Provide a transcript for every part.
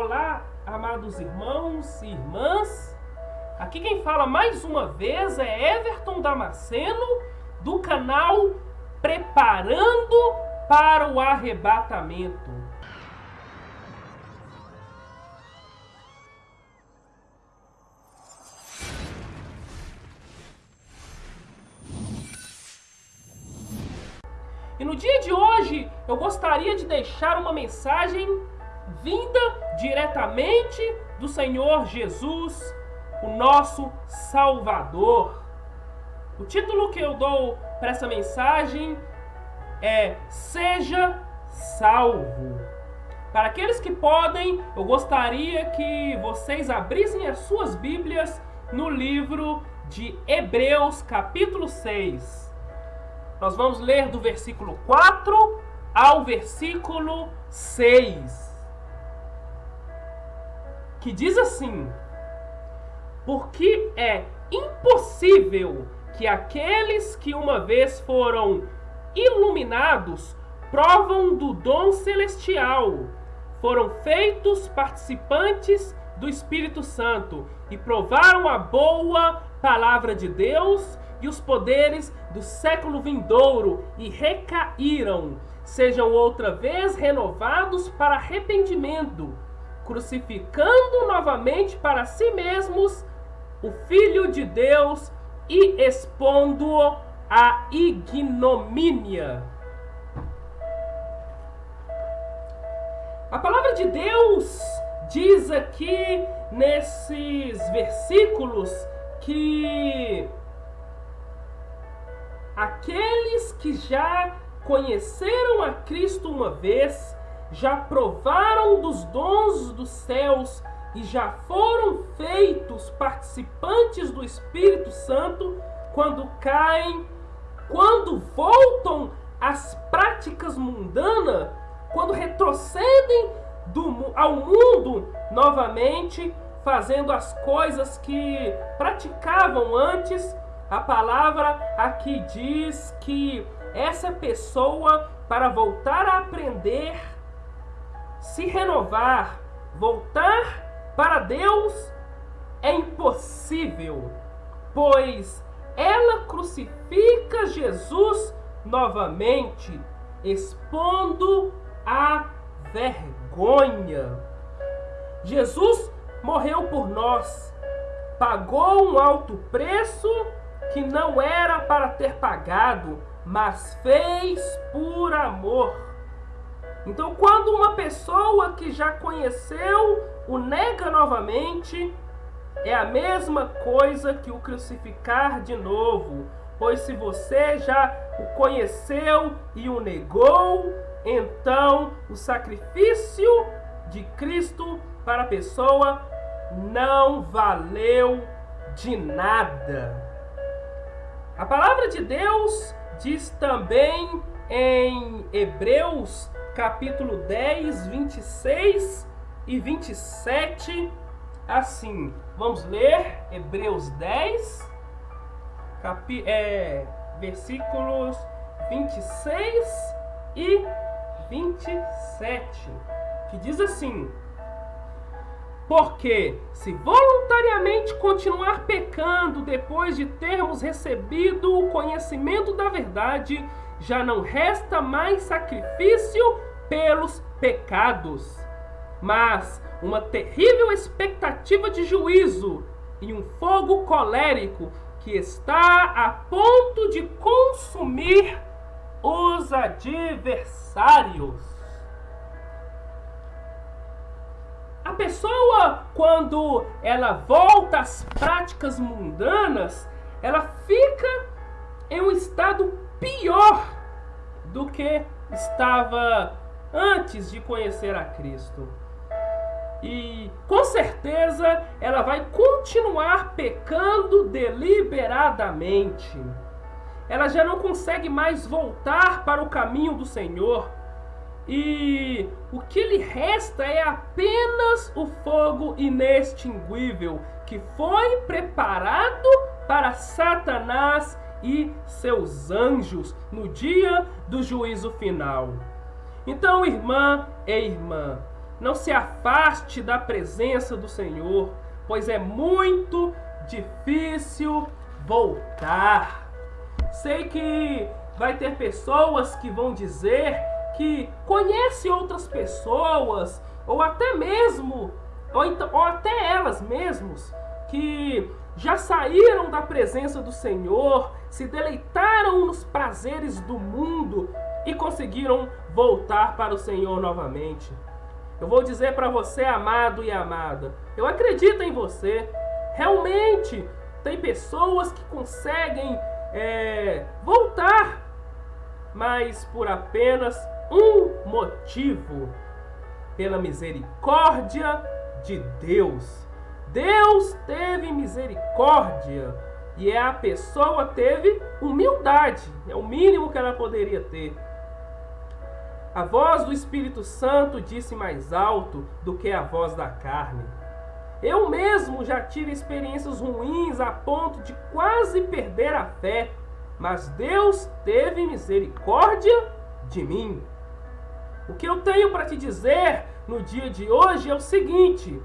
Olá, amados irmãos e irmãs. Aqui quem fala mais uma vez é Everton Damasceno, do canal Preparando para o Arrebatamento. E no dia de hoje eu gostaria de deixar uma mensagem vinda diretamente do Senhor Jesus, o nosso Salvador. O título que eu dou para essa mensagem é Seja Salvo. Para aqueles que podem, eu gostaria que vocês abrissem as suas Bíblias no livro de Hebreus, capítulo 6. Nós vamos ler do versículo 4 ao versículo 6. Que diz assim: Porque é impossível que aqueles que uma vez foram iluminados provam do dom celestial, foram feitos participantes do Espírito Santo e provaram a boa palavra de Deus e os poderes do século vindouro e recaíram, sejam outra vez renovados para arrependimento, crucificando novamente para si mesmos o Filho de Deus e expondo-o à ignomínia. A palavra de Deus diz aqui nesses versículos que aqueles que já conheceram a Cristo uma vez, já provaram dos dons dos céus e já foram feitos participantes do Espírito Santo quando caem, quando voltam às práticas mundanas, quando retrocedem do, ao mundo novamente, fazendo as coisas que praticavam antes, a palavra aqui diz que essa pessoa, para voltar a aprender, se renovar, voltar para Deus, é impossível, pois ela crucifica Jesus novamente, expondo a vergonha. Jesus morreu por nós, pagou um alto preço que não era para ter pagado, mas fez por amor. Então, quando uma pessoa que já conheceu o nega novamente, é a mesma coisa que o crucificar de novo. Pois se você já o conheceu e o negou, então o sacrifício de Cristo para a pessoa não valeu de nada. A palavra de Deus diz também em Hebreus capítulo 10, 26 e 27 assim. Vamos ler Hebreus 10, capi, é, versículos 26 e 27, que diz assim: porque se voluntariamente continuar pecando depois de termos recebido o conhecimento da verdade, já não resta mais sacrifício pelos pecados, mas uma terrível expectativa de juízo e um fogo colérico que está a ponto de consumir os adversários. A pessoa, quando ela volta às práticas mundanas, ela fica em um estado pior do que estava antes de conhecer a Cristo. E com certeza ela vai continuar pecando deliberadamente. Ela já não consegue mais voltar para o caminho do Senhor e o que lhe resta é apenas o fogo inextinguível que foi preparado para Satanás e seus anjos no dia do juízo final. Então, irmã e irmã, não se afaste da presença do Senhor, pois é muito difícil voltar. Sei que vai ter pessoas que vão dizer que conhece outras pessoas, ou até mesmo, ou, então, ou até elas mesmos, que já saíram da presença do Senhor, se deleitaram nos prazeres do mundo e conseguiram voltar para o Senhor novamente. Eu vou dizer para você, amado e amada, eu acredito em você. Realmente, tem pessoas que conseguem é, voltar, mas por apenas um motivo: pela misericórdia de Deus. Deus teve misericórdia e é a pessoa teve humildade, é o mínimo que ela poderia ter. A voz do Espírito Santo disse mais alto do que a voz da carne. Eu mesmo já tive experiências ruins a ponto de quase perder a fé, mas Deus teve misericórdia de mim. O que eu tenho para te dizer no dia de hoje é o seguinte: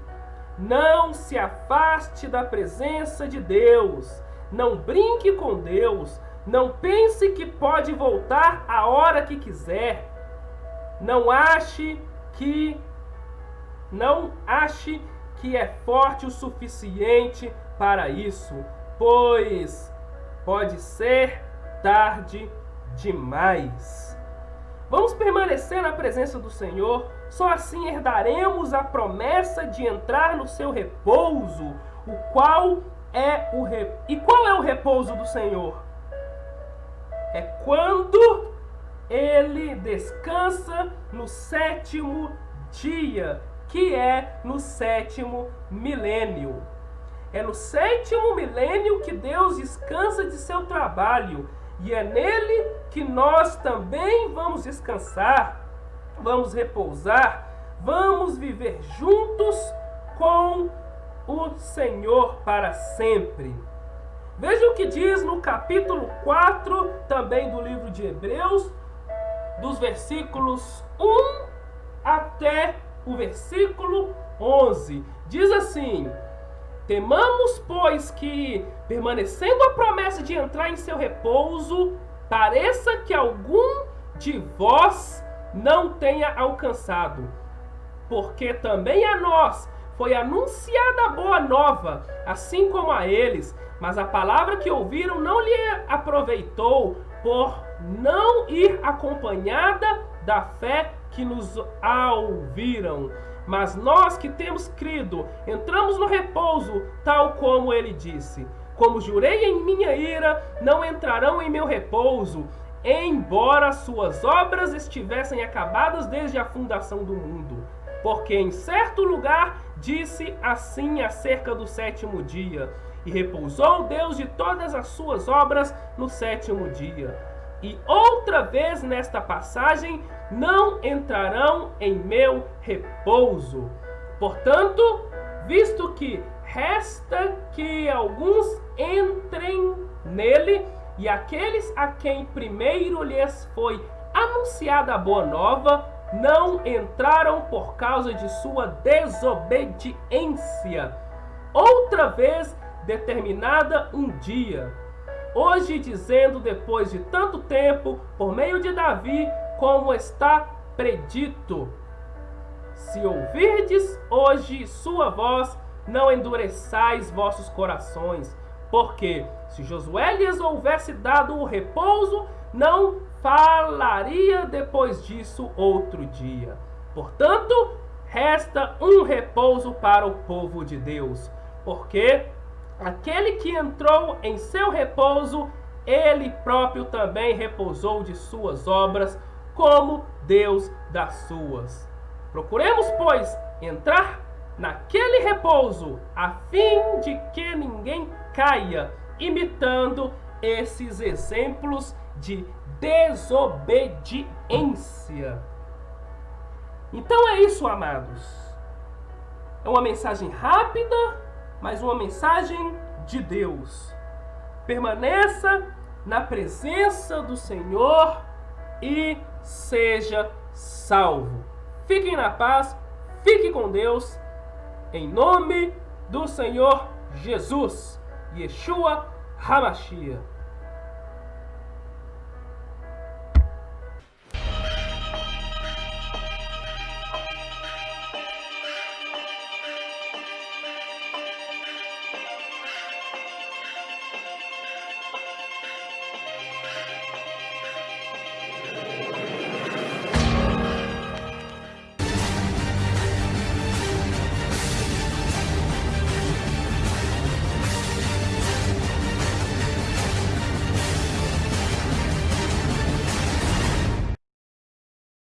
não se afaste da presença de Deus, não brinque com Deus, não pense que pode voltar a hora que quiser. Não ache que não ache que é forte o suficiente para isso, pois pode ser tarde demais. Vamos permanecer na presença do Senhor, só assim herdaremos a promessa de entrar no seu repouso, o qual é o re... E qual é o repouso do Senhor? É quando ele descansa no sétimo dia, que é no sétimo milênio. É no sétimo milênio que Deus descansa de seu trabalho, e é nele que nós também vamos descansar, vamos repousar, vamos viver juntos com o Senhor para sempre. Veja o que diz no capítulo 4 também do livro de Hebreus, dos versículos 1 até o versículo 11. Diz assim: Temamos, pois, que, permanecendo a promessa de entrar em seu repouso, pareça que algum de vós não tenha alcançado. Porque também a nós foi anunciada a boa nova, assim como a eles, mas a palavra que ouviram não lhe aproveitou, por não ir acompanhada da fé que nos a ouviram. Mas nós que temos crido, entramos no repouso, tal como ele disse. Como jurei em minha ira, não entrarão em meu repouso, embora suas obras estivessem acabadas desde a fundação do mundo. Porque em certo lugar disse assim acerca do sétimo dia: E repousou Deus de todas as suas obras no sétimo dia. E outra vez nesta passagem, não entrarão em meu repouso. Portanto, visto que resta que alguns entrem nele, e aqueles a quem primeiro lhes foi anunciada a boa nova, não entraram por causa de sua desobediência. Outra vez determinada um dia. Hoje dizendo depois de tanto tempo, por meio de Davi, como está predito. Se ouvirdes hoje sua voz, não endureçais vossos corações, porque se Josué lhes houvesse dado o repouso, não falaria depois disso outro dia. Portanto, resta um repouso para o povo de Deus, porque aquele que entrou em seu repouso, ele próprio também repousou de suas obras, como Deus das suas. Procuremos, pois, entrar naquele repouso, a fim de que ninguém caia, imitando esses exemplos de desobediência. Então é isso, amados. É uma mensagem rápida, mas uma mensagem de Deus. Permaneça na presença do Senhor e seja salvo. Fiquem na paz. Fique com Deus, em nome do Senhor Jesus, Yeshua Hamashia.